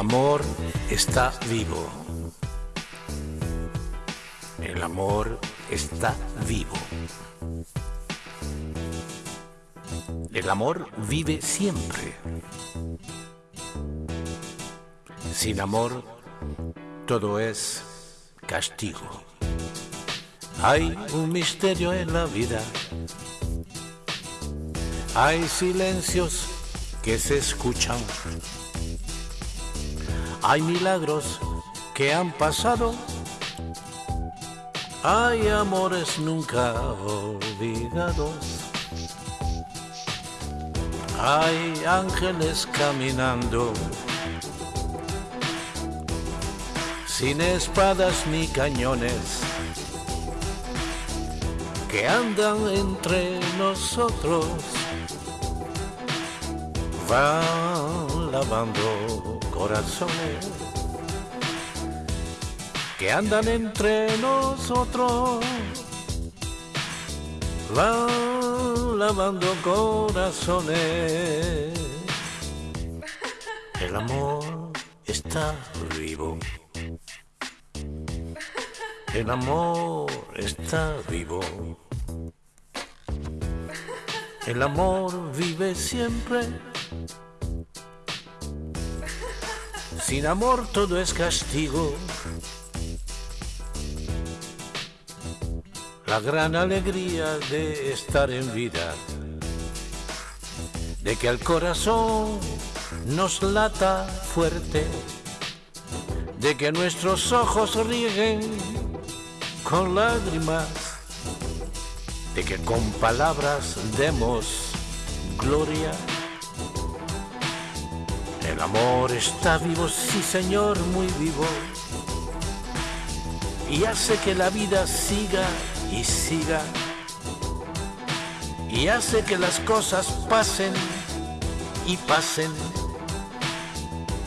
amor está vivo. El amor está vivo. El amor vive siempre. Sin amor todo es castigo. Hay un misterio en la vida. Hay silencios que se escuchan. Hay milagros que han pasado. Hay amores nunca olvidados. Hay ángeles caminando. Sin espadas ni cañones. Que andan entre nosotros van lavando corazones que andan entre nosotros, van lavando corazones. El amor está vivo. El amor está vivo. El amor vive siempre sin amor todo es castigo. La gran alegría de estar en vida, de que el corazón nos lata fuerte, de que nuestros ojos rieguen con lágrimas, de que con palabras demos gloria el amor está vivo, sí señor, muy vivo. Y hace que la vida siga y siga. Y hace que las cosas pasen y pasen.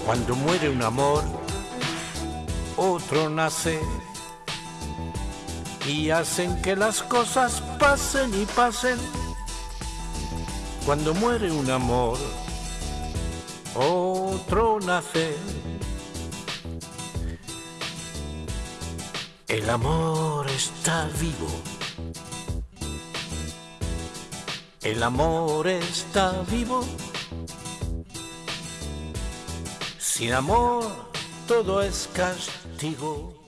Cuando muere un amor, otro nace. Y hacen que las cosas pasen y pasen. Cuando muere un amor, otro nace. El amor está vivo. El amor está vivo. Sin amor todo es castigo.